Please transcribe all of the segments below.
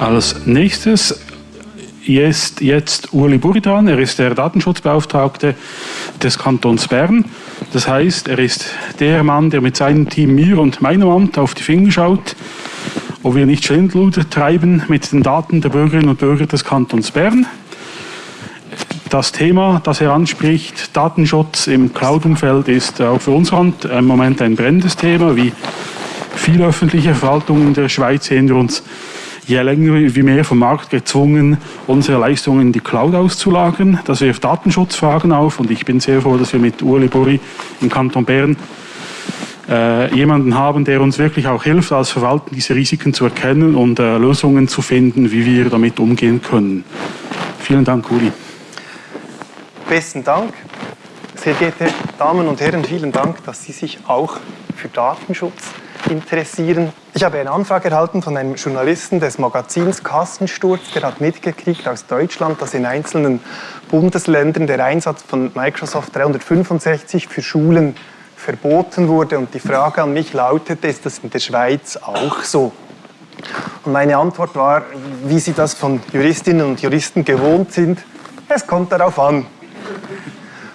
Als nächstes ist jetzt Uli Buridan, er ist der Datenschutzbeauftragte des Kantons Bern. Das heißt, er ist der Mann, der mit seinem Team mir und meinem Amt auf die Finger schaut, ob wir nicht Schindluder treiben mit den Daten der Bürgerinnen und Bürger des Kantons Bern. Das Thema, das er anspricht, Datenschutz im Cloud-Umfeld, ist auch für uns Hand im Moment ein brennendes Thema. Wie viele öffentliche Verwaltungen der Schweiz sehen wir uns je länger wie mehr vom Markt gezwungen, unsere Leistungen in die Cloud auszulagern. Das wirft Datenschutzfragen auf und ich bin sehr froh, dass wir mit Uli Buri im Kanton Bern äh, jemanden haben, der uns wirklich auch hilft, als Verwaltung diese Risiken zu erkennen und äh, Lösungen zu finden, wie wir damit umgehen können. Vielen Dank, Uli. Besten Dank. Sehr geehrte Damen und Herren, vielen Dank, dass Sie sich auch für Datenschutz interessieren. Ich habe eine Anfrage erhalten von einem Journalisten des Magazins Kassensturz, der hat mitgekriegt aus Deutschland, dass in einzelnen Bundesländern der Einsatz von Microsoft 365 für Schulen verboten wurde. Und die Frage an mich lautete, ist das in der Schweiz auch so? Und meine Antwort war, wie Sie das von Juristinnen und Juristen gewohnt sind, es kommt darauf an.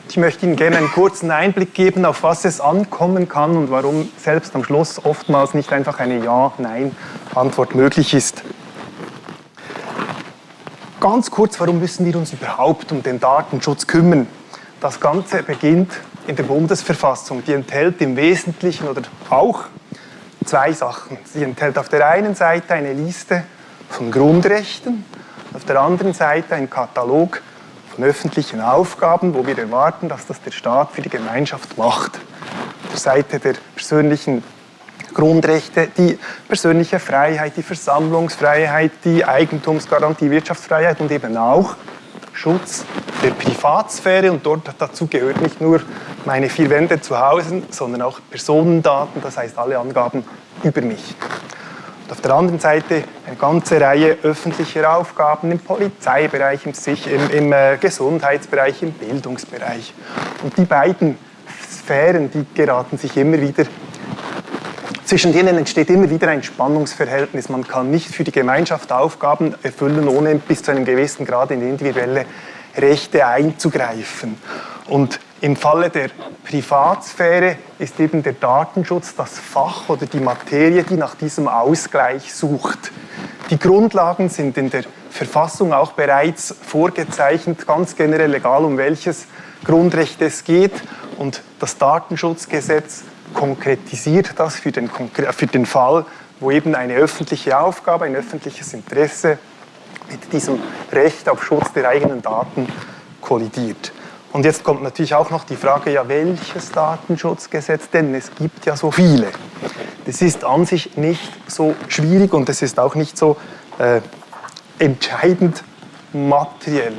Ich möchte Ihnen gerne einen kurzen Einblick geben, auf was es ankommen kann und warum selbst am Schluss oftmals nicht einfach eine Ja-Nein-Antwort möglich ist. Ganz kurz, warum müssen wir uns überhaupt um den Datenschutz kümmern? Das Ganze beginnt in der Bundesverfassung. Die enthält im Wesentlichen oder auch zwei Sachen. Sie enthält auf der einen Seite eine Liste von Grundrechten, auf der anderen Seite einen Katalog von öffentlichen Aufgaben, wo wir erwarten, dass das der Staat für die Gemeinschaft macht. Auf der Seite der persönlichen Grundrechte, die persönliche Freiheit, die Versammlungsfreiheit, die Eigentumsgarantie, Wirtschaftsfreiheit und eben auch Schutz der Privatsphäre. Und dort dazu gehört nicht nur meine vier Wände zu Hause, sondern auch Personendaten, das heißt alle Angaben über mich. Und auf der anderen Seite eine ganze Reihe öffentlicher Aufgaben im Polizeibereich, im, im, im äh, Gesundheitsbereich, im Bildungsbereich. Und die beiden Sphären, die geraten sich immer wieder zwischen denen entsteht immer wieder ein Spannungsverhältnis. Man kann nicht für die Gemeinschaft Aufgaben erfüllen, ohne bis zu einem gewissen Grad in individuelle Rechte einzugreifen. Und im Falle der Privatsphäre ist eben der Datenschutz das Fach oder die Materie, die nach diesem Ausgleich sucht. Die Grundlagen sind in der Verfassung auch bereits vorgezeichnet, ganz generell egal um welches Grundrecht es geht. Und das Datenschutzgesetz konkretisiert das für den, für den Fall, wo eben eine öffentliche Aufgabe, ein öffentliches Interesse mit diesem Recht auf Schutz der eigenen Daten kollidiert. Und jetzt kommt natürlich auch noch die Frage, ja, welches Datenschutzgesetz denn? Es gibt ja so viele. Das ist an sich nicht so schwierig und es ist auch nicht so äh, entscheidend materiell.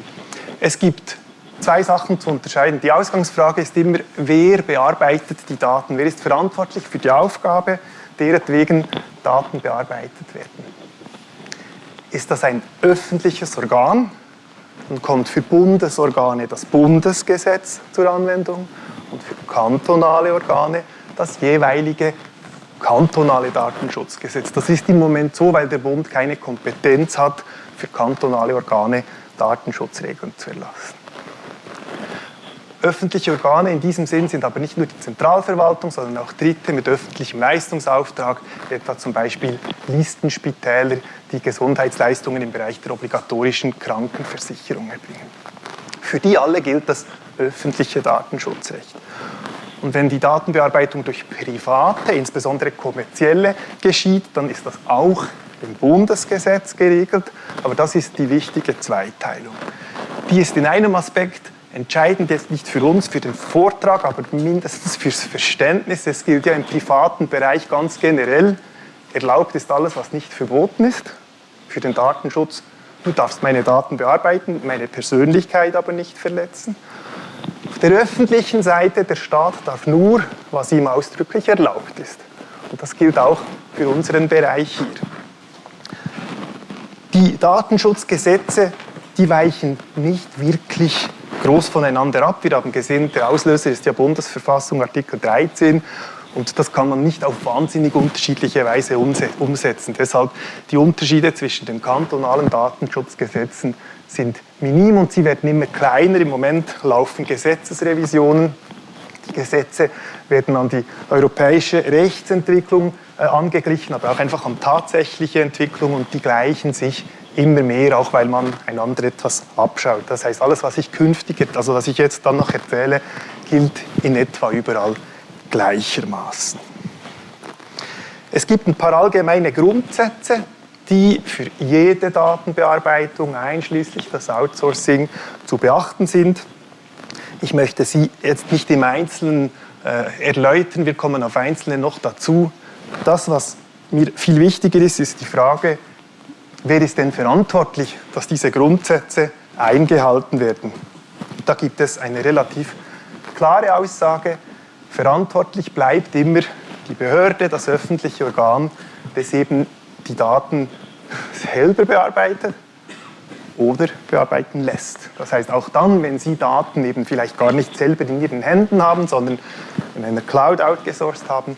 Es gibt zwei Sachen zu unterscheiden. Die Ausgangsfrage ist immer, wer bearbeitet die Daten? Wer ist verantwortlich für die Aufgabe, deretwegen Daten bearbeitet werden? Ist das ein öffentliches Organ? Dann kommt für Bundesorgane das Bundesgesetz zur Anwendung und für kantonale Organe das jeweilige kantonale Datenschutzgesetz. Das ist im Moment so, weil der Bund keine Kompetenz hat, für kantonale Organe Datenschutzregeln zu erlassen. Öffentliche Organe in diesem Sinn sind aber nicht nur die Zentralverwaltung, sondern auch Dritte mit öffentlichem Leistungsauftrag, etwa zum Beispiel Listenspitäler, die Gesundheitsleistungen im Bereich der obligatorischen Krankenversicherung erbringen. Für die alle gilt das öffentliche Datenschutzrecht. Und wenn die Datenbearbeitung durch Private, insbesondere kommerzielle, geschieht, dann ist das auch im Bundesgesetz geregelt, aber das ist die wichtige Zweiteilung. Die ist in einem Aspekt Entscheidend jetzt nicht für uns, für den Vortrag, aber mindestens fürs Verständnis. Es gilt ja im privaten Bereich ganz generell, erlaubt ist alles, was nicht verboten ist. Für den Datenschutz, du darfst meine Daten bearbeiten, meine Persönlichkeit aber nicht verletzen. Auf der öffentlichen Seite, der Staat darf nur, was ihm ausdrücklich erlaubt ist. Und das gilt auch für unseren Bereich hier. Die Datenschutzgesetze, die weichen nicht wirklich groß voneinander ab. Wir haben gesehen, der Auslöser ist ja Bundesverfassung, Artikel 13, Und das kann man nicht auf wahnsinnig unterschiedliche Weise umsetzen. Deshalb die Unterschiede zwischen den kantonalen Datenschutzgesetzen sind minim und sie werden immer kleiner. Im Moment laufen Gesetzesrevisionen. Die Gesetze werden an die europäische Rechtsentwicklung äh, angeglichen, aber auch einfach an tatsächliche Entwicklung und die gleichen sich immer mehr, auch weil man einander etwas abschaut. Das heißt, alles, was ich künftig, also was ich jetzt dann noch erzähle, gilt in etwa überall gleichermaßen. Es gibt ein paar allgemeine Grundsätze, die für jede Datenbearbeitung, einschließlich das Outsourcing, zu beachten sind. Ich möchte sie jetzt nicht im Einzelnen äh, erläutern, wir kommen auf Einzelne noch dazu. Das, was mir viel wichtiger ist, ist die Frage, wer ist denn verantwortlich, dass diese Grundsätze eingehalten werden. Da gibt es eine relativ klare Aussage, verantwortlich bleibt immer die Behörde, das öffentliche Organ, das eben die Daten selber bearbeitet oder bearbeiten lässt. Das heißt, auch dann, wenn Sie Daten eben vielleicht gar nicht selber in Ihren Händen haben, sondern in einer Cloud outgesourced haben,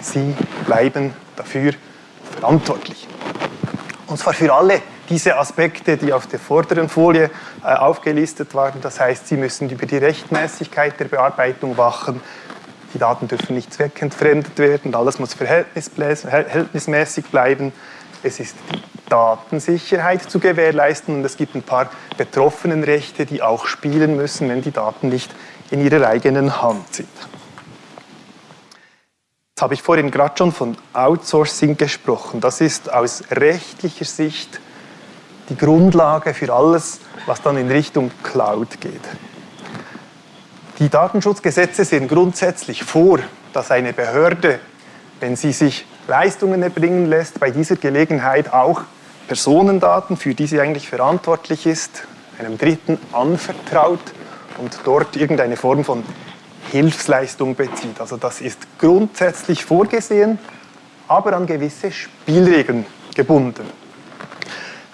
Sie bleiben dafür verantwortlich. Und zwar für alle diese Aspekte, die auf der vorderen Folie äh, aufgelistet waren. Das heißt, Sie müssen über die Rechtmäßigkeit der Bearbeitung wachen. Die Daten dürfen nicht zweckentfremdet werden. Alles muss verhältnismäßig bleiben. Es ist die Datensicherheit zu gewährleisten und es gibt ein paar Betroffenenrechte, die auch spielen müssen, wenn die Daten nicht in ihrer eigenen Hand sind. Jetzt habe ich vorhin gerade schon von Outsourcing gesprochen. Das ist aus rechtlicher Sicht die Grundlage für alles, was dann in Richtung Cloud geht. Die Datenschutzgesetze sehen grundsätzlich vor, dass eine Behörde, wenn sie sich Leistungen erbringen lässt, bei dieser Gelegenheit auch Personendaten, für die sie eigentlich verantwortlich ist, einem Dritten anvertraut und dort irgendeine Form von Hilfsleistung bezieht. Also das ist grundsätzlich vorgesehen, aber an gewisse Spielregeln gebunden.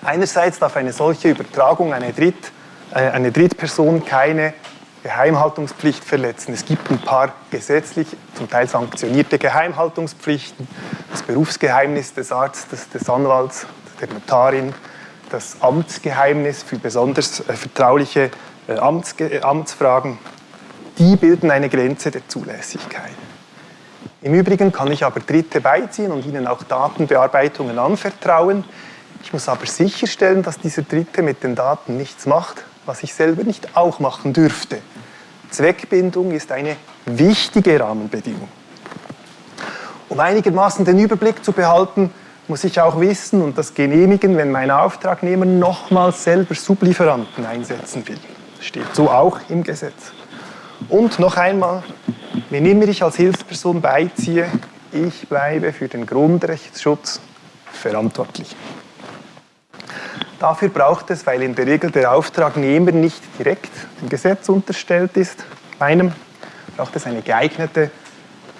Einerseits darf eine solche Übertragung eine, Dritt, äh, eine Drittperson keine Geheimhaltungspflicht verletzen. Es gibt ein paar gesetzlich, zum Teil sanktionierte Geheimhaltungspflichten. Das Berufsgeheimnis des Arztes, des Anwalts, der Notarin, das Amtsgeheimnis für besonders äh, vertrauliche äh, Amtsge Amtsfragen die bilden eine Grenze der Zulässigkeit. Im Übrigen kann ich aber Dritte beiziehen und ihnen auch Datenbearbeitungen anvertrauen. Ich muss aber sicherstellen, dass dieser Dritte mit den Daten nichts macht, was ich selber nicht auch machen dürfte. Zweckbindung ist eine wichtige Rahmenbedingung. Um einigermaßen den Überblick zu behalten, muss ich auch wissen und das genehmigen, wenn mein Auftragnehmer nochmals selber Sublieferanten einsetzen will. Das steht so auch im Gesetz. Und noch einmal, wenn immer ich als Hilfsperson beiziehe, ich bleibe für den Grundrechtsschutz verantwortlich. Dafür braucht es, weil in der Regel der Auftragnehmer nicht direkt dem Gesetz unterstellt ist, meinem, braucht es eine geeignete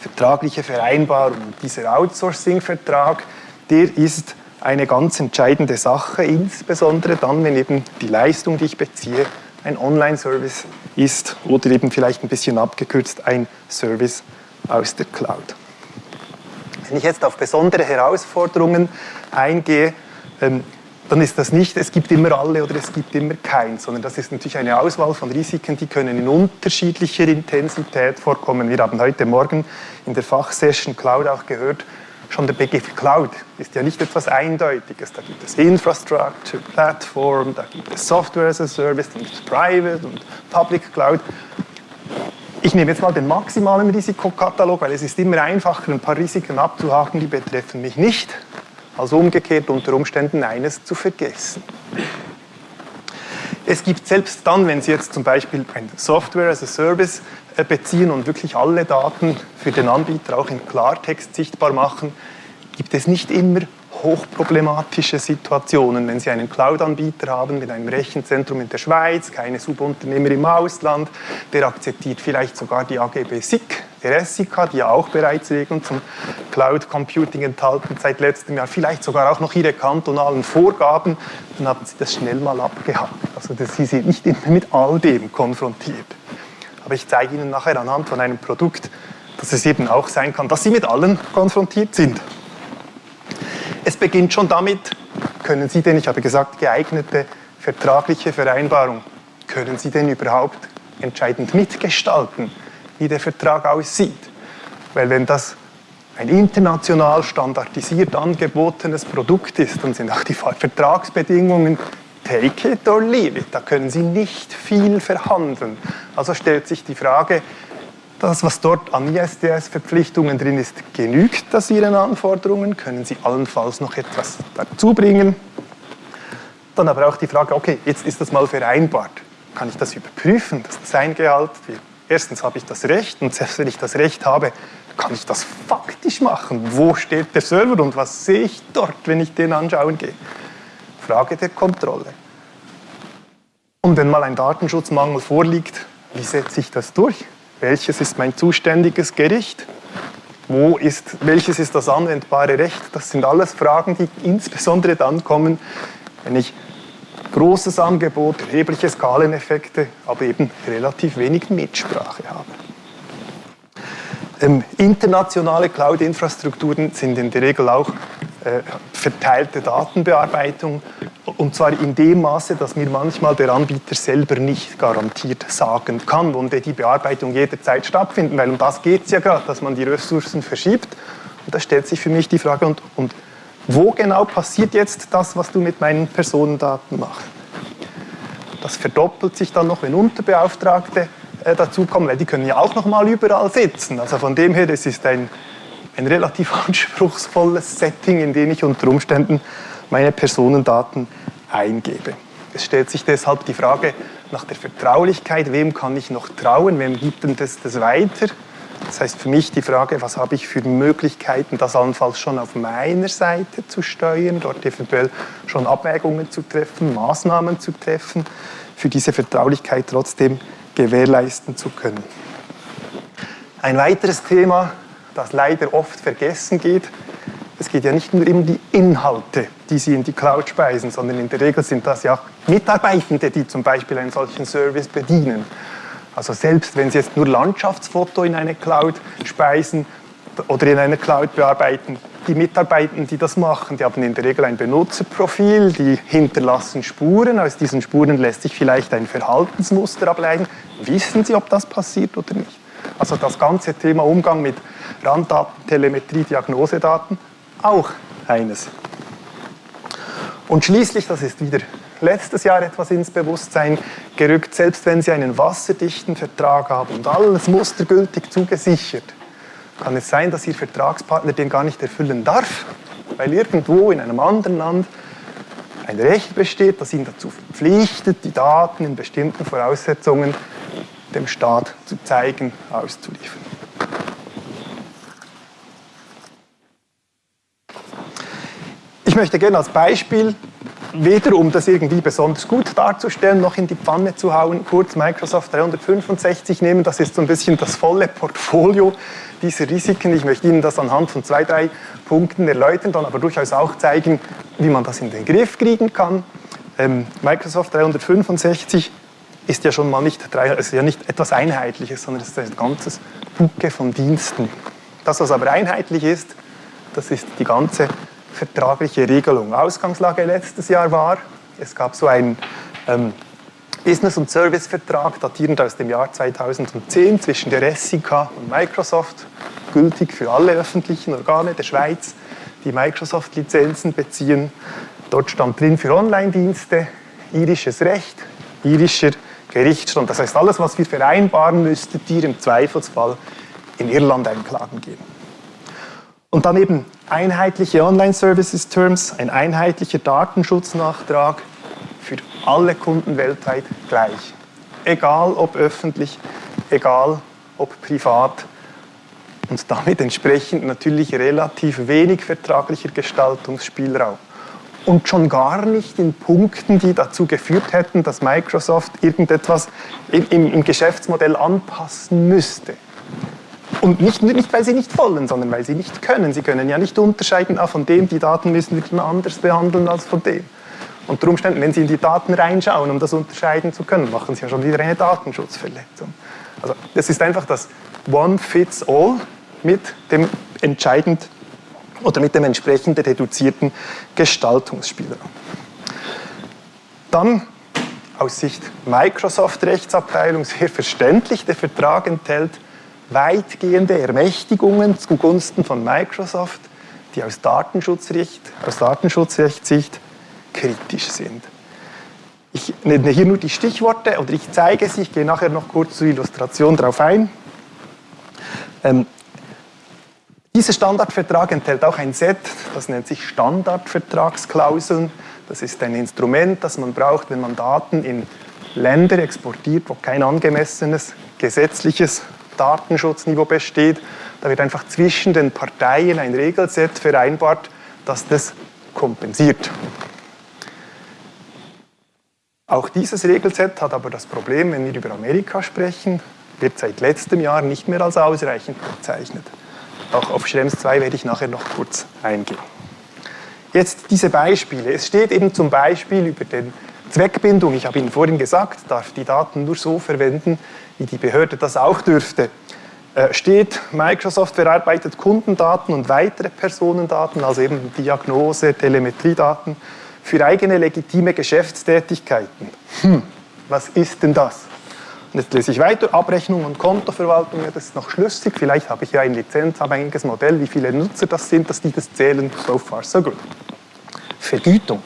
vertragliche Vereinbarung. Dieser Outsourcing-Vertrag, der ist eine ganz entscheidende Sache, insbesondere dann, wenn eben die Leistung, die ich beziehe, ein Online-Service ist oder eben vielleicht ein bisschen abgekürzt ein Service aus der Cloud. Wenn ich jetzt auf besondere Herausforderungen eingehe, ähm, dann ist das nicht, es gibt immer alle oder es gibt immer keins, sondern das ist natürlich eine Auswahl von Risiken, die können in unterschiedlicher Intensität vorkommen. Wir haben heute Morgen in der Fachsession Cloud auch gehört, Schon der Begriff Cloud ist ja nicht etwas Eindeutiges. Da gibt es Infrastructure, Plattform, da gibt es Software as a Service, da gibt es Private und Public Cloud. Ich nehme jetzt mal den maximalen Risikokatalog, weil es ist immer einfacher, ein paar Risiken abzuhaken, die betreffen mich nicht, als umgekehrt unter Umständen eines zu vergessen. Es gibt selbst dann, wenn Sie jetzt zum Beispiel ein Software as a Service äh, beziehen und wirklich alle Daten für den Anbieter auch in Klartext sichtbar machen, gibt es nicht immer hochproblematische Situationen, wenn Sie einen Cloud-Anbieter haben mit einem Rechenzentrum in der Schweiz, keine Subunternehmer im Ausland, der akzeptiert vielleicht sogar die AGB SIC, SIK, die ja auch bereits Regeln zum Cloud Computing enthalten seit letztem Jahr, vielleicht sogar auch noch ihre kantonalen Vorgaben, dann haben Sie das schnell mal abgehakt. Also Sie sind nicht immer mit all dem konfrontiert. Aber ich zeige Ihnen nachher anhand von einem Produkt dass es eben auch sein kann, dass Sie mit allen konfrontiert sind. Es beginnt schon damit, können Sie denn, ich habe gesagt, geeignete vertragliche Vereinbarung, können Sie denn überhaupt entscheidend mitgestalten, wie der Vertrag aussieht? Weil wenn das ein international standardisiert angebotenes Produkt ist, dann sind auch die Vertragsbedingungen take it or leave it. Da können Sie nicht viel verhandeln. Also stellt sich die Frage, das, was dort an ISDS-Verpflichtungen drin ist, genügt das Ihren Anforderungen? Können Sie allenfalls noch etwas dazu bringen? Dann aber auch die Frage, okay, jetzt ist das mal vereinbart. Kann ich das überprüfen, dass das eingehalten wird? Erstens habe ich das Recht und selbst wenn ich das Recht habe, kann ich das faktisch machen? Wo steht der Server und was sehe ich dort, wenn ich den anschauen gehe? Frage der Kontrolle. Und wenn mal ein Datenschutzmangel vorliegt, wie setze ich das durch? Welches ist mein zuständiges Gericht? Wo ist, welches ist das anwendbare Recht? Das sind alles Fragen, die insbesondere dann kommen, wenn ich großes Angebot, erhebliche Skaleneffekte, aber eben relativ wenig Mitsprache habe. Ähm, internationale Cloud-Infrastrukturen sind in der Regel auch äh, verteilte Datenbearbeitung und zwar in dem Maße, dass mir manchmal der Anbieter selber nicht garantiert sagen kann, wo die Bearbeitung jederzeit stattfinden, weil um das geht es ja gerade, dass man die Ressourcen verschiebt. Und da stellt sich für mich die Frage, und, und wo genau passiert jetzt das, was du mit meinen Personendaten machst? Das verdoppelt sich dann noch, wenn Unterbeauftragte äh, dazukommen, weil die können ja auch noch mal überall sitzen. Also von dem her, das ist ein, ein relativ anspruchsvolles Setting, in dem ich unter Umständen meine Personendaten eingebe. Es stellt sich deshalb die Frage nach der Vertraulichkeit, wem kann ich noch trauen, wem gibt denn das, das weiter? Das heißt für mich die Frage, was habe ich für Möglichkeiten, das allenfalls schon auf meiner Seite zu steuern, dort eventuell schon Abwägungen zu treffen, Maßnahmen zu treffen, für diese Vertraulichkeit trotzdem gewährleisten zu können. Ein weiteres Thema, das leider oft vergessen geht, es geht ja nicht nur um die Inhalte, die Sie in die Cloud speisen, sondern in der Regel sind das ja Mitarbeitende, die zum Beispiel einen solchen Service bedienen. Also selbst wenn Sie jetzt nur Landschaftsfoto in eine Cloud speisen oder in eine Cloud bearbeiten, die Mitarbeitenden, die das machen, die haben in der Regel ein Benutzerprofil, die hinterlassen Spuren. Aus diesen Spuren lässt sich vielleicht ein Verhaltensmuster ableiten. Wissen Sie, ob das passiert oder nicht? Also das ganze Thema Umgang mit Randdaten, Telemetrie, Diagnosedaten, auch eines. Und schließlich, das ist wieder letztes Jahr etwas ins Bewusstsein gerückt, selbst wenn Sie einen wasserdichten Vertrag haben und alles mustergültig zugesichert, kann es sein, dass Ihr Vertragspartner den gar nicht erfüllen darf, weil irgendwo in einem anderen Land ein Recht besteht, das ihn dazu verpflichtet, die Daten in bestimmten Voraussetzungen dem Staat zu zeigen, auszuliefern. Ich möchte gerne als Beispiel weder um das irgendwie besonders gut darzustellen, noch in die Pfanne zu hauen, kurz Microsoft 365 nehmen. Das ist so ein bisschen das volle Portfolio dieser Risiken. Ich möchte Ihnen das anhand von zwei, drei Punkten erläutern, dann aber durchaus auch zeigen, wie man das in den Griff kriegen kann. Ähm, Microsoft 365 ist ja schon mal nicht, ist ja nicht etwas Einheitliches, sondern es ist ein ganzes Bucke von Diensten. Das, was aber einheitlich ist, das ist die ganze vertragliche Regelung. Ausgangslage letztes Jahr war, es gab so einen ähm, Business- und Service-Vertrag datierend aus dem Jahr 2010 zwischen der SIK und Microsoft, gültig für alle öffentlichen Organe der Schweiz, die Microsoft-Lizenzen beziehen. Dort stand drin für Online-Dienste, irisches Recht, irischer Gerichtsstand. Das heißt, alles, was wir vereinbaren, müsstet ihr im Zweifelsfall in Irland einklagen gehen. Und dann eben einheitliche Online-Services-Terms, ein einheitlicher Datenschutznachtrag für alle Kunden weltweit gleich. Egal ob öffentlich, egal ob privat. Und damit entsprechend natürlich relativ wenig vertraglicher Gestaltungsspielraum. Und schon gar nicht in Punkten, die dazu geführt hätten, dass Microsoft irgendetwas im, im Geschäftsmodell anpassen müsste. Und nicht, nicht, weil sie nicht wollen, sondern weil sie nicht können. Sie können ja nicht unterscheiden, ah, von dem, die Daten müssen wir anders behandeln als von dem. Und unter Umständen, wenn Sie in die Daten reinschauen, um das unterscheiden zu können, machen Sie ja schon wieder eine Datenschutzverletzung. Also das ist einfach das One Fits All mit dem entscheidend oder mit dem entsprechend reduzierten Gestaltungsspielraum. Dann aus Sicht Microsoft-Rechtsabteilung sehr verständlich, der Vertrag enthält weitgehende Ermächtigungen zugunsten von Microsoft, die aus Datenschutzrecht, aus Datenschutzrechtssicht kritisch sind. Ich nenne hier nur die Stichworte oder ich zeige sie, ich gehe nachher noch kurz zur Illustration darauf ein. Ähm, dieser Standardvertrag enthält auch ein Set, das nennt sich Standardvertragsklauseln. Das ist ein Instrument, das man braucht, wenn man Daten in Länder exportiert, wo kein angemessenes gesetzliches Datenschutzniveau besteht. Da wird einfach zwischen den Parteien ein Regelset vereinbart, das das kompensiert. Auch dieses Regelset hat aber das Problem, wenn wir über Amerika sprechen, wird seit letztem Jahr nicht mehr als ausreichend bezeichnet. Auch auf Schrems 2 werde ich nachher noch kurz eingehen. Jetzt diese Beispiele. Es steht eben zum Beispiel über den Zweckbindung, ich habe Ihnen vorhin gesagt, darf die Daten nur so verwenden, wie die Behörde das auch dürfte. Äh, steht, Microsoft verarbeitet Kundendaten und weitere Personendaten, also eben Diagnose, Telemetriedaten, für eigene legitime Geschäftstätigkeiten. Hm, was ist denn das? Und jetzt lese ich weiter, Abrechnung und Kontoverwaltung, ja, das ist noch schlüssig, vielleicht habe ich ja ein lizenzabhängiges Modell, wie viele Nutzer das sind, dass die das zählen, so far so good. Vergütung,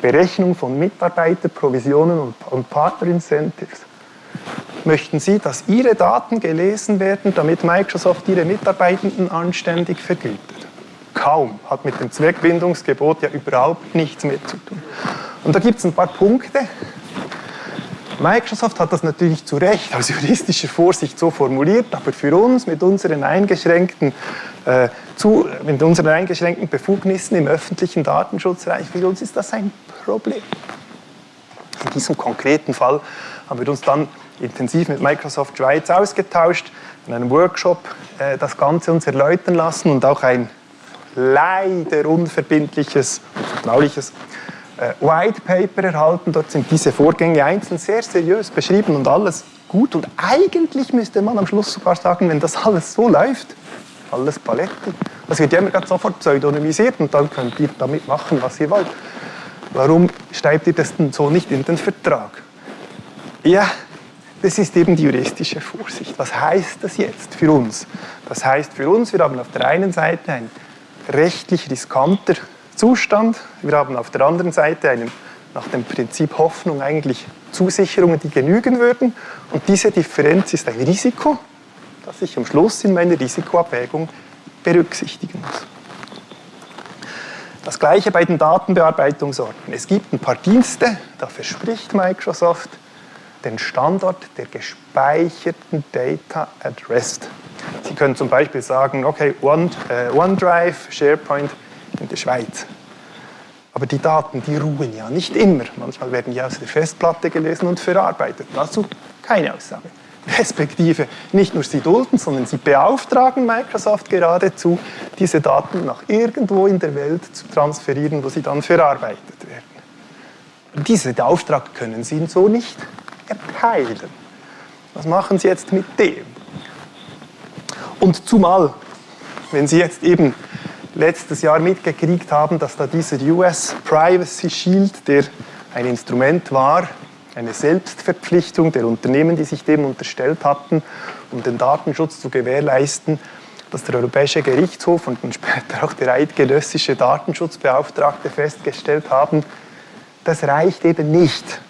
Berechnung von Mitarbeiterprovisionen und, und Partnerincentives. Möchten Sie, dass Ihre Daten gelesen werden, damit Microsoft Ihre Mitarbeitenden anständig vergütet? kaum, hat mit dem Zweckbindungsgebot ja überhaupt nichts mehr zu tun. Und da gibt es ein paar Punkte. Microsoft hat das natürlich zu Recht aus juristischer Vorsicht so formuliert, aber für uns mit unseren eingeschränkten, äh, zu, mit unseren eingeschränkten Befugnissen im öffentlichen Datenschutzbereich, für uns ist das ein Problem. In diesem konkreten Fall haben wir uns dann intensiv mit Microsoft Schweiz ausgetauscht, in einem Workshop äh, das Ganze uns erläutern lassen und auch ein leider unverbindliches, vertrauliches äh, White Paper erhalten. Dort sind diese Vorgänge einzeln sehr seriös beschrieben und alles gut. Und eigentlich müsste man am Schluss sogar sagen, wenn das alles so läuft, alles Paletti. Das wird ja immer sofort pseudonymisiert und dann könnt ihr damit machen, was ihr wollt. Warum schreibt ihr das denn so nicht in den Vertrag? Ja, das ist eben die juristische Vorsicht. Was heißt das jetzt für uns? Das heißt für uns, wir haben auf der einen Seite ein rechtlich riskanter Zustand. Wir haben auf der anderen Seite einen, nach dem Prinzip Hoffnung eigentlich Zusicherungen, die genügen würden. Und diese Differenz ist ein Risiko, das ich am Schluss in meiner Risikoabwägung berücksichtigen muss. Das gleiche bei den Datenbearbeitungsorten. Es gibt ein paar Dienste, da verspricht Microsoft den Standort der gespeicherten Data at Rest. Sie können zum Beispiel sagen, okay, One, äh, OneDrive, SharePoint in der Schweiz. Aber die Daten, die ruhen ja nicht immer. Manchmal werden die aus der Festplatte gelesen und verarbeitet. Dazu keine Aussage. Respektive nicht nur sie dulden, sondern sie beauftragen Microsoft geradezu, diese Daten nach irgendwo in der Welt zu transferieren, wo sie dann verarbeitet werden. Diesen Auftrag können sie so nicht erteilen. Was machen Sie jetzt mit dem? Und zumal, wenn Sie jetzt eben letztes Jahr mitgekriegt haben, dass da dieser US Privacy Shield, der ein Instrument war, eine Selbstverpflichtung der Unternehmen, die sich dem unterstellt hatten, um den Datenschutz zu gewährleisten, dass der Europäische Gerichtshof und dann später auch der eidgenössische Datenschutzbeauftragte festgestellt haben, das reicht eben nicht,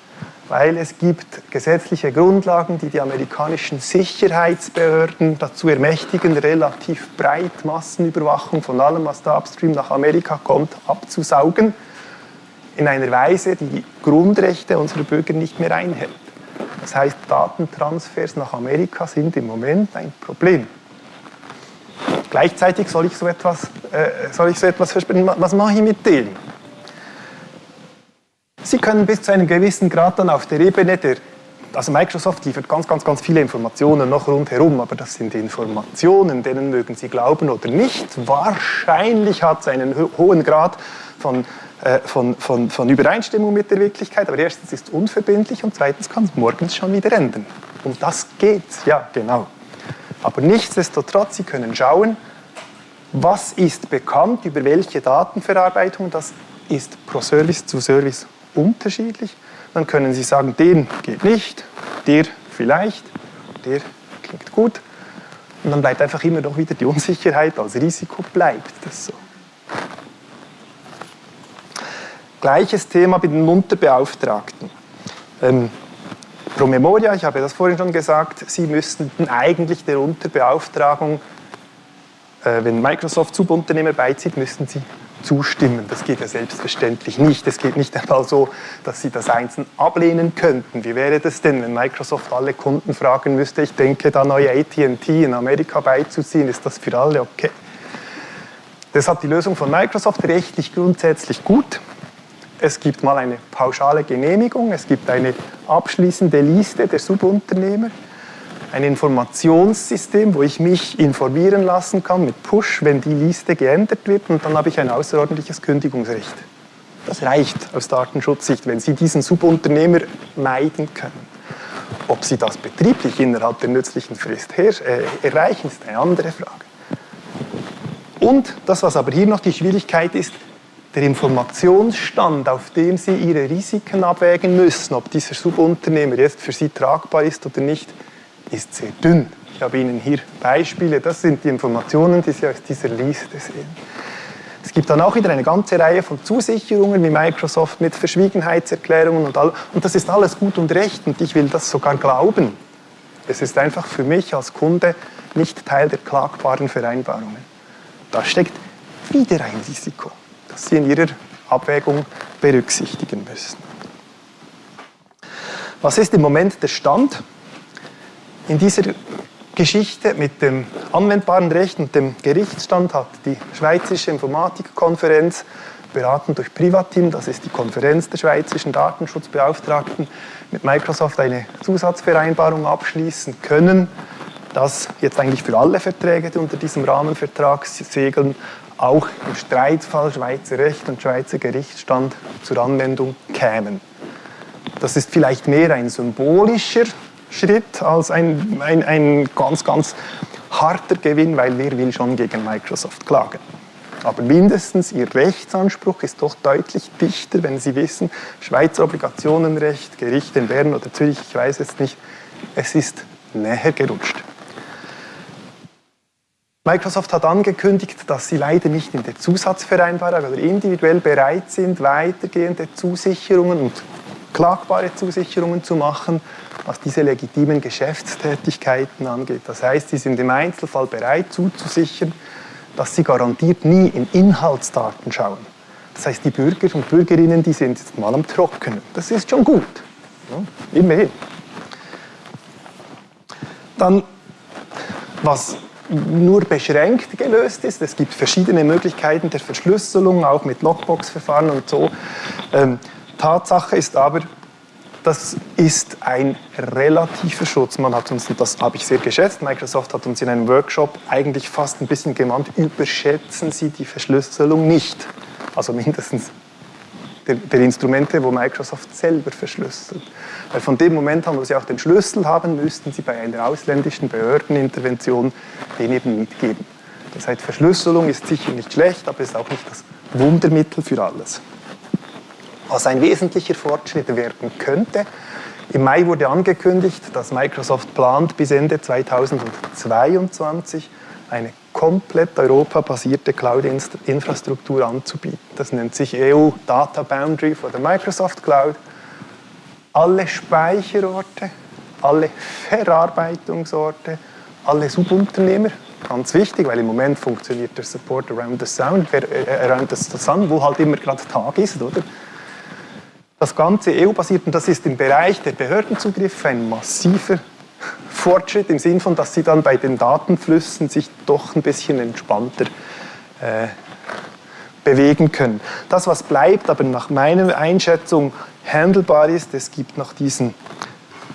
weil es gibt gesetzliche Grundlagen, die die amerikanischen Sicherheitsbehörden dazu ermächtigen, relativ breit Massenüberwachung von allem, was da upstream nach Amerika kommt, abzusaugen, in einer Weise, die die Grundrechte unserer Bürger nicht mehr einhält. Das heißt, Datentransfers nach Amerika sind im Moment ein Problem. Gleichzeitig soll ich so etwas, äh, soll ich so etwas versprechen, was mache ich mit denen? Sie können bis zu einem gewissen Grad dann auf der Ebene der, also Microsoft liefert ganz, ganz, ganz viele Informationen noch rundherum, aber das sind Informationen, denen mögen Sie glauben oder nicht. Wahrscheinlich hat es einen hohen Grad von, von, von, von Übereinstimmung mit der Wirklichkeit, aber erstens ist es unverbindlich und zweitens kann es morgens schon wieder enden. Und das geht, ja, genau. Aber nichtsdestotrotz, Sie können schauen, was ist bekannt, über welche Datenverarbeitung, das ist pro Service zu Service unterschiedlich. Dann können Sie sagen, den geht nicht, der vielleicht, der klingt gut. Und dann bleibt einfach immer noch wieder die Unsicherheit als Risiko bleibt das so. Gleiches Thema bei den Unterbeauftragten. Ähm, pro Memoria, ich habe das vorhin schon gesagt, Sie müssten eigentlich der Unterbeauftragung, äh, wenn Microsoft Subunternehmer beizieht, müssten Sie zustimmen. Das geht ja selbstverständlich nicht. Es geht nicht einmal so, dass Sie das einzeln ablehnen könnten. Wie wäre das denn, wenn Microsoft alle Kunden fragen müsste, ich denke, da neue AT&T in Amerika beizuziehen, ist das für alle okay? Deshalb die Lösung von Microsoft rechtlich grundsätzlich gut. Es gibt mal eine pauschale Genehmigung, es gibt eine abschließende Liste der Subunternehmer, ein Informationssystem, wo ich mich informieren lassen kann mit Push, wenn die Liste geändert wird und dann habe ich ein außerordentliches Kündigungsrecht. Das reicht aus Datenschutzsicht, wenn Sie diesen Subunternehmer meiden können. Ob Sie das betrieblich innerhalb der nützlichen Frist äh, erreichen, ist eine andere Frage. Und das, was aber hier noch die Schwierigkeit ist, der Informationsstand, auf dem Sie Ihre Risiken abwägen müssen, ob dieser Subunternehmer jetzt für Sie tragbar ist oder nicht, ist sehr dünn. Ich habe Ihnen hier Beispiele, das sind die Informationen, die Sie aus dieser Liste sehen. Es gibt dann auch wieder eine ganze Reihe von Zusicherungen wie Microsoft mit Verschwiegenheitserklärungen und all. Und das ist alles gut und recht und ich will das sogar glauben. Es ist einfach für mich als Kunde nicht Teil der klagbaren Vereinbarungen. Da steckt wieder ein Risiko das Sie in Ihrer Abwägung berücksichtigen müssen. Was ist im Moment der Stand? In dieser Geschichte mit dem anwendbaren Recht und dem Gerichtsstand hat die Schweizerische Informatikkonferenz, beraten durch Privatim, das ist die Konferenz der schweizerischen Datenschutzbeauftragten, mit Microsoft eine Zusatzvereinbarung abschließen können, dass jetzt eigentlich für alle Verträge, die unter diesem Rahmenvertrag segeln, auch im Streitfall Schweizer Recht und Schweizer Gerichtsstand zur Anwendung kämen. Das ist vielleicht mehr ein symbolischer Schritt als ein, ein, ein ganz, ganz harter Gewinn, weil wer will schon gegen Microsoft klagen. Aber mindestens Ihr Rechtsanspruch ist doch deutlich dichter, wenn Sie wissen, Schweizer Obligationenrecht, Gericht in Bern oder Zürich, ich weiß jetzt nicht, es ist näher gerutscht. Microsoft hat angekündigt, dass sie leider nicht in der Zusatzvereinbarung oder individuell bereit sind, weitergehende Zusicherungen und klagbare Zusicherungen zu machen, was diese legitimen Geschäftstätigkeiten angeht. Das heißt, sie sind im Einzelfall bereit zuzusichern, dass sie garantiert nie in Inhaltsdaten schauen. Das heißt, die Bürger und Bürgerinnen, die sind jetzt mal am Trockenen. Das ist schon gut. Ja, immerhin. Dann, was nur beschränkt gelöst ist. Es gibt verschiedene Möglichkeiten der Verschlüsselung, auch mit Lockbox-Verfahren und so. Ähm, Tatsache ist aber, das ist ein relativer Schutz. Man hat uns, und das habe ich sehr geschätzt, Microsoft hat uns in einem Workshop eigentlich fast ein bisschen gemeint, überschätzen Sie die Verschlüsselung nicht. Also mindestens der, der, Instrumente, wo Microsoft selber verschlüsselt. Weil von dem Moment an, wo Sie auch den Schlüssel haben, müssten Sie bei einer ausländischen Behördenintervention den eben mitgeben. Das heißt, Verschlüsselung ist sicher nicht schlecht, aber ist auch nicht das Wundermittel für alles. Was ein wesentlicher Fortschritt werden könnte, im Mai wurde angekündigt, dass Microsoft plant, bis Ende 2022 eine komplett europabasierte Cloud-Infrastruktur anzubieten. Das nennt sich EU Data Boundary for the Microsoft Cloud. Alle Speicherorte, alle Verarbeitungsorte, alle Subunternehmer, ganz wichtig, weil im Moment funktioniert der Support around the, sound, äh, around the sun, wo halt immer gerade Tag ist, oder? Das Ganze EU-basiert und das ist im Bereich der Behördenzugriffe ein massiver Fortschritt im Sinn von, dass sie dann bei den Datenflüssen sich doch ein bisschen entspannter äh, bewegen können. Das, was bleibt, aber nach meiner Einschätzung handelbar ist, es gibt noch diesen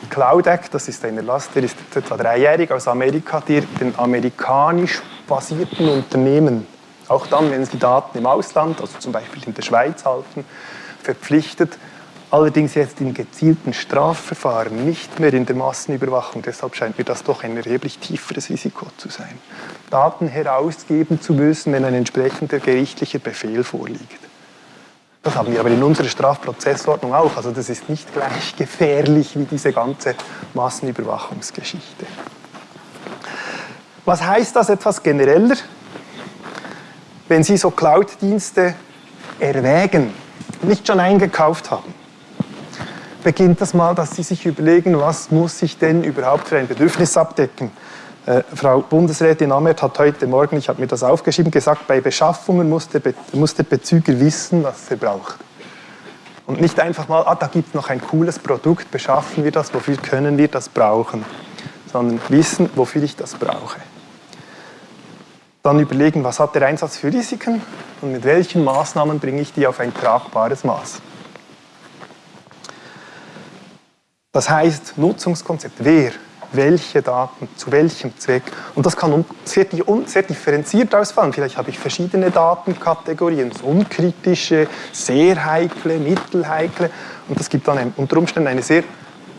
Cloud Act, das ist ein Erlass, der ist etwa dreijährig aus Amerika, der den amerikanisch basierten Unternehmen, auch dann, wenn sie Daten im Ausland, also zum Beispiel in der Schweiz halten, verpflichtet, Allerdings jetzt in gezielten Strafverfahren, nicht mehr in der Massenüberwachung. Deshalb scheint mir das doch ein erheblich tieferes Risiko zu sein. Daten herausgeben zu müssen, wenn ein entsprechender gerichtlicher Befehl vorliegt. Das haben wir aber in unserer Strafprozessordnung auch. Also das ist nicht gleich gefährlich wie diese ganze Massenüberwachungsgeschichte. Was heißt das etwas genereller? Wenn Sie so Cloud-Dienste erwägen, nicht schon eingekauft haben, beginnt das mal, dass Sie sich überlegen, was muss ich denn überhaupt für ein Bedürfnis abdecken. Äh, Frau Bundesrätin Amert hat heute Morgen, ich habe mir das aufgeschrieben, gesagt, bei Beschaffungen muss der, Be muss der Bezüger wissen, was er braucht. Und nicht einfach mal, ah, da gibt es noch ein cooles Produkt, beschaffen wir das, wofür können wir das brauchen, sondern wissen, wofür ich das brauche. Dann überlegen, was hat der Einsatz für Risiken und mit welchen Maßnahmen bringe ich die auf ein tragbares Maß. Das heißt, Nutzungskonzept, wer, welche Daten, zu welchem Zweck. Und das kann sehr, sehr differenziert ausfallen. Vielleicht habe ich verschiedene Datenkategorien, unkritische, sehr heikle, mittelheikle. Und das gibt dann unter Umständen eine sehr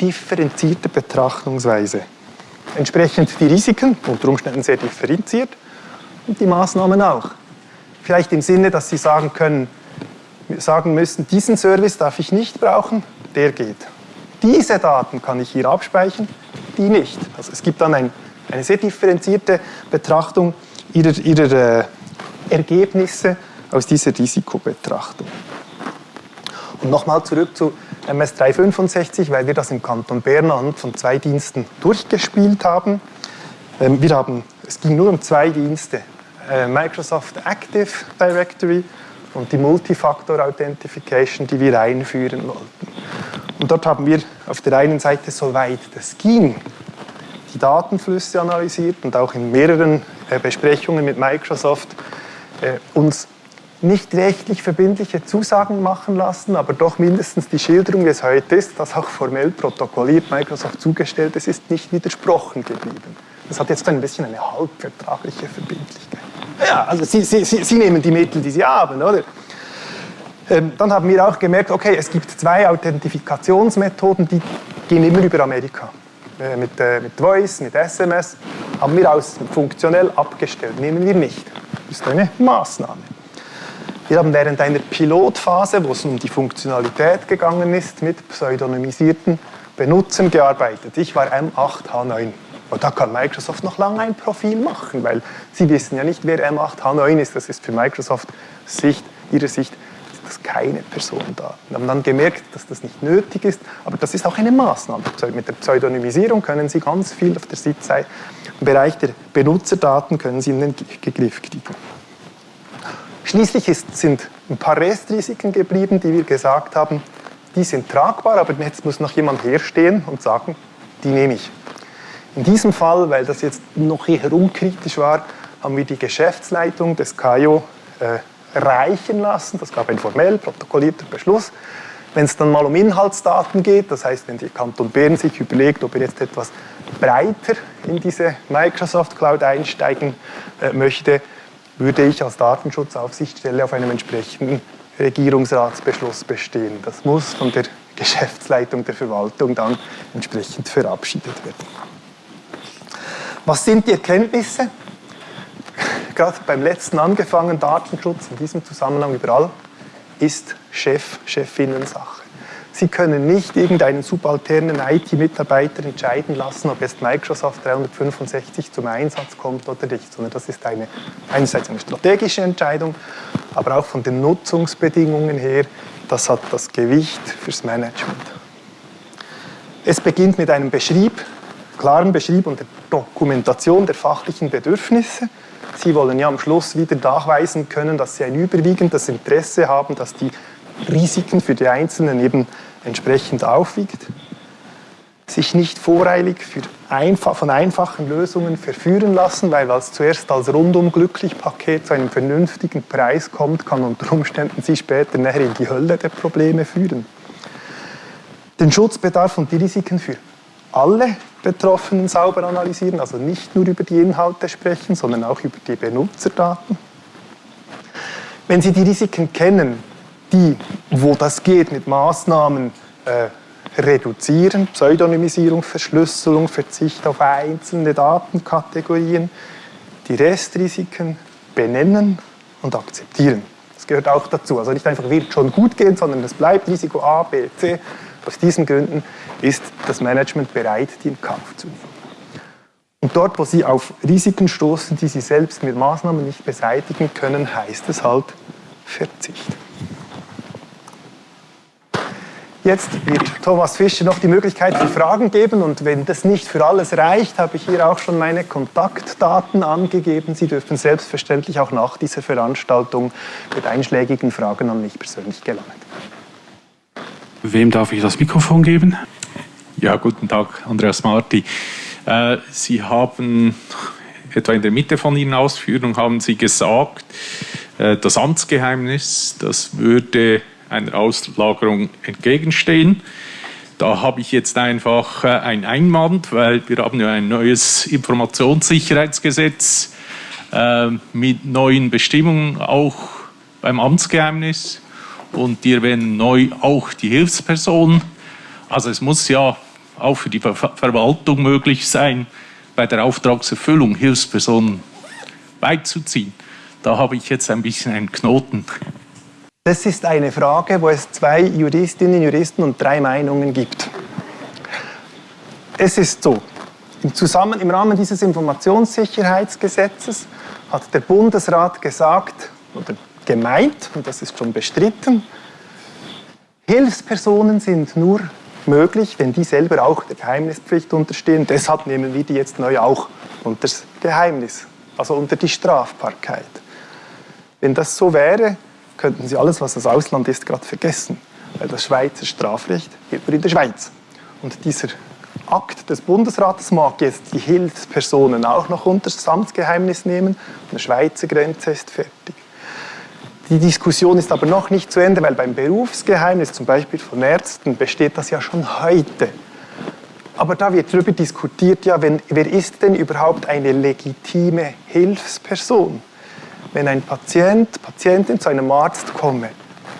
differenzierte Betrachtungsweise. Entsprechend die Risiken, unter Umständen sehr differenziert, und die Maßnahmen auch. Vielleicht im Sinne, dass Sie sagen können, sagen müssen, diesen Service darf ich nicht brauchen, der geht. Diese Daten kann ich hier abspeichern, die nicht. Also es gibt dann ein, eine sehr differenzierte Betrachtung ihrer, ihrer äh, Ergebnisse aus dieser Risikobetrachtung. Und nochmal zurück zu MS 365, weil wir das im Kanton Bern anhand von zwei Diensten durchgespielt haben. Ähm, wir haben, es ging nur um zwei Dienste, äh, Microsoft Active Directory und die Multifactor Authentification, die wir einführen wollten. Und dort haben wir auf der einen Seite, soweit das ging, die Datenflüsse analysiert und auch in mehreren äh, Besprechungen mit Microsoft äh, uns nicht rechtlich verbindliche Zusagen machen lassen, aber doch mindestens die Schilderung, wie es heute ist, das auch formell protokolliert Microsoft zugestellt, es ist nicht widersprochen geblieben. Das hat jetzt ein bisschen eine halbvertragliche Verbindlichkeit. Ja, also Sie, Sie, Sie, Sie nehmen die Mittel, die Sie haben, oder? Ähm, dann haben wir auch gemerkt, okay, es gibt zwei Authentifikationsmethoden, die gehen immer über Amerika. Äh, mit, äh, mit Voice, mit SMS, haben wir aus funktionell abgestellt, nehmen wir nicht. Das ist eine Maßnahme. Wir haben während einer Pilotphase, wo es um die Funktionalität gegangen ist, mit pseudonymisierten Benutzern gearbeitet. Ich war M8H9. Und da kann Microsoft noch lange ein Profil machen, weil sie wissen ja nicht, wer M8H9 ist. Das ist für Microsoft Sicht, ihre Sicht das keine Personendaten. Wir haben dann gemerkt, dass das nicht nötig ist, aber das ist auch eine Maßnahme. Mit der Pseudonymisierung können Sie ganz viel auf der Sitzseite im Bereich der Benutzerdaten können Sie in den Griff kriegen. Schließlich ist, sind ein paar Restrisiken geblieben, die wir gesagt haben, die sind tragbar, aber jetzt muss noch jemand herstehen und sagen, die nehme ich. In diesem Fall, weil das jetzt noch eher unkritisch war, haben wir die Geschäftsleitung des KIO äh, reichen lassen. Das gab ein formell protokollierter Beschluss. Wenn es dann mal um Inhaltsdaten geht, das heißt, wenn die Kanton Bern sich überlegt, ob er jetzt etwas breiter in diese Microsoft Cloud einsteigen äh, möchte, würde ich als Datenschutzaufsichtsstelle auf einem entsprechenden Regierungsratsbeschluss bestehen. Das muss von der Geschäftsleitung der Verwaltung dann entsprechend verabschiedet werden. Was sind die Erkenntnisse? Gerade beim letzten angefangen, Datenschutz in diesem Zusammenhang überall, ist Chef, Chefinnen-Sache. Sie können nicht irgendeinen subalternen IT-Mitarbeiter entscheiden lassen, ob jetzt Microsoft 365 zum Einsatz kommt oder nicht, sondern das ist eine, einerseits eine strategische Entscheidung, aber auch von den Nutzungsbedingungen her, das hat das Gewicht fürs Management. Es beginnt mit einem Beschrieb, klaren Beschrieb und der Dokumentation der fachlichen Bedürfnisse. Sie wollen ja am Schluss wieder nachweisen können, dass Sie ein überwiegendes Interesse haben, dass die Risiken für die Einzelnen eben entsprechend aufwiegt. Sich nicht voreilig einfach, von einfachen Lösungen verführen lassen, weil was zuerst als rundum glücklich Paket zu einem vernünftigen Preis kommt, kann unter Umständen Sie später näher in die Hölle der Probleme führen. Den Schutzbedarf und die Risiken für alle Betroffenen sauber analysieren, also nicht nur über die Inhalte sprechen, sondern auch über die Benutzerdaten. Wenn Sie die Risiken kennen, die, wo das geht, mit Maßnahmen äh, reduzieren, Pseudonymisierung, Verschlüsselung, Verzicht auf einzelne Datenkategorien, die Restrisiken benennen und akzeptieren. Das gehört auch dazu. Also nicht einfach wird schon gut gehen, sondern es bleibt Risiko A, B, C. Aus diesen Gründen ist das Management bereit, die in Kauf zu nehmen. Und dort, wo Sie auf Risiken stoßen, die Sie selbst mit Maßnahmen nicht beseitigen können, heißt es halt Verzicht. Jetzt wird Thomas Fischer noch die Möglichkeit für Fragen geben und wenn das nicht für alles reicht, habe ich hier auch schon meine Kontaktdaten angegeben. Sie dürfen selbstverständlich auch nach dieser Veranstaltung mit einschlägigen Fragen an mich persönlich gelangen. Wem darf ich das Mikrofon geben? Ja, guten Tag, Andreas Marti. Äh, Sie haben etwa in der Mitte von Ihren Ausführungen haben Sie gesagt, äh, das Amtsgeheimnis, das würde einer Auslagerung entgegenstehen. Da habe ich jetzt einfach äh, ein Einwand, weil wir haben ja ein neues Informationssicherheitsgesetz äh, mit neuen Bestimmungen auch beim Amtsgeheimnis und die erwähnen neu auch die Hilfsperson. Also es muss ja auch für die Ver Verwaltung möglich sein, bei der Auftragserfüllung Hilfspersonen beizuziehen. Da habe ich jetzt ein bisschen einen Knoten. Das ist eine Frage, wo es zwei Juristinnen, Juristen und drei Meinungen gibt. Es ist so, im, Zusammen im Rahmen dieses Informationssicherheitsgesetzes hat der Bundesrat gesagt oder gemeint, und das ist schon bestritten, Hilfspersonen sind nur möglich, wenn die selber auch der Geheimnispflicht unterstehen. Deshalb nehmen wir die jetzt neu auch unter das Geheimnis, also unter die Strafbarkeit. Wenn das so wäre, könnten Sie alles, was das Ausland ist, gerade vergessen. Weil das Schweizer Strafrecht gilt nur in der Schweiz. Und dieser Akt des Bundesrates mag jetzt die Hilfspersonen auch noch unter das Amtsgeheimnis nehmen. Eine Schweizer Grenze ist fertig. Die Diskussion ist aber noch nicht zu Ende, weil beim Berufsgeheimnis, zum Beispiel von Ärzten, besteht das ja schon heute. Aber da wird darüber diskutiert, ja, wenn, wer ist denn überhaupt eine legitime Hilfsperson? wenn ein Patient, Patientin zu einem Arzt komme,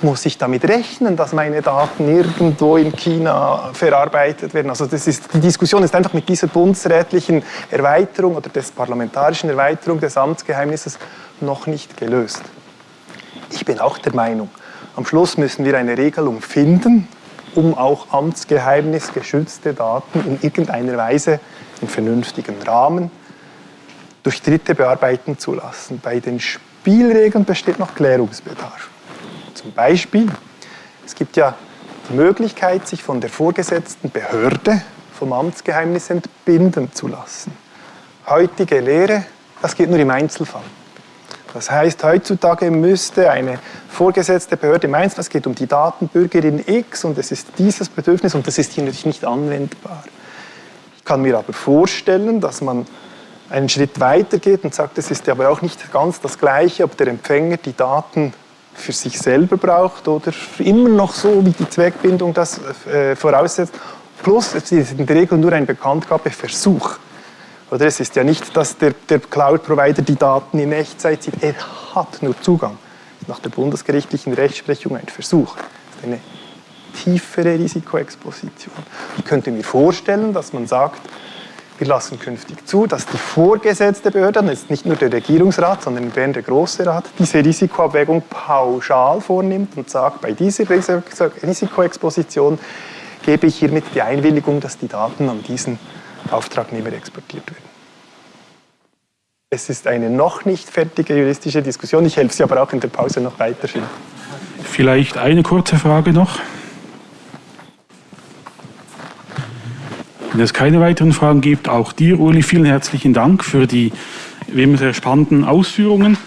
muss ich damit rechnen, dass meine Daten irgendwo in China verarbeitet werden. Also das ist, die Diskussion ist einfach mit dieser bundesrätlichen Erweiterung oder des parlamentarischen Erweiterung des Amtsgeheimnisses noch nicht gelöst. Ich bin auch der Meinung, am Schluss müssen wir eine Regelung finden, um auch amtsgeheimnisgeschützte Daten in irgendeiner Weise im vernünftigen Rahmen durch Dritte bearbeiten zu lassen. Bei den Spielregeln besteht noch Klärungsbedarf. Zum Beispiel, es gibt ja die Möglichkeit, sich von der vorgesetzten Behörde vom Amtsgeheimnis entbinden zu lassen. Heutige Lehre, das geht nur im Einzelfall. Das heißt, heutzutage müsste eine vorgesetzte Behörde Einzelfall, es geht um die Datenbürgerin X und es ist dieses Bedürfnis und das ist hier natürlich nicht anwendbar. Ich kann mir aber vorstellen, dass man einen Schritt weiter geht und sagt, es ist aber auch nicht ganz das Gleiche, ob der Empfänger die Daten für sich selber braucht oder immer noch so, wie die Zweckbindung das äh, voraussetzt. Plus, es ist in der Regel nur ein Bekanntgabeversuch. Oder es ist ja nicht, dass der, der Cloud-Provider die Daten in Echtzeit sieht, er hat nur Zugang. Nach der bundesgerichtlichen Rechtsprechung ein Versuch. Das ist eine tiefere Risikoexposition. Ich könnte mir vorstellen, dass man sagt, wir lassen künftig zu, dass die vorgesetzte Behörde, ist nicht nur der Regierungsrat, sondern in Bern der Große Rat, diese Risikoabwägung pauschal vornimmt und sagt, bei dieser Risikoexposition gebe ich hiermit die Einwilligung, dass die Daten an diesen Auftragnehmer exportiert werden. Es ist eine noch nicht fertige juristische Diskussion. Ich helfe Sie aber auch in der Pause noch weiterführen. Vielleicht eine kurze Frage noch. Wenn es keine weiteren Fragen gibt, auch dir, Uli, vielen herzlichen Dank für die wie immer sehr spannenden Ausführungen.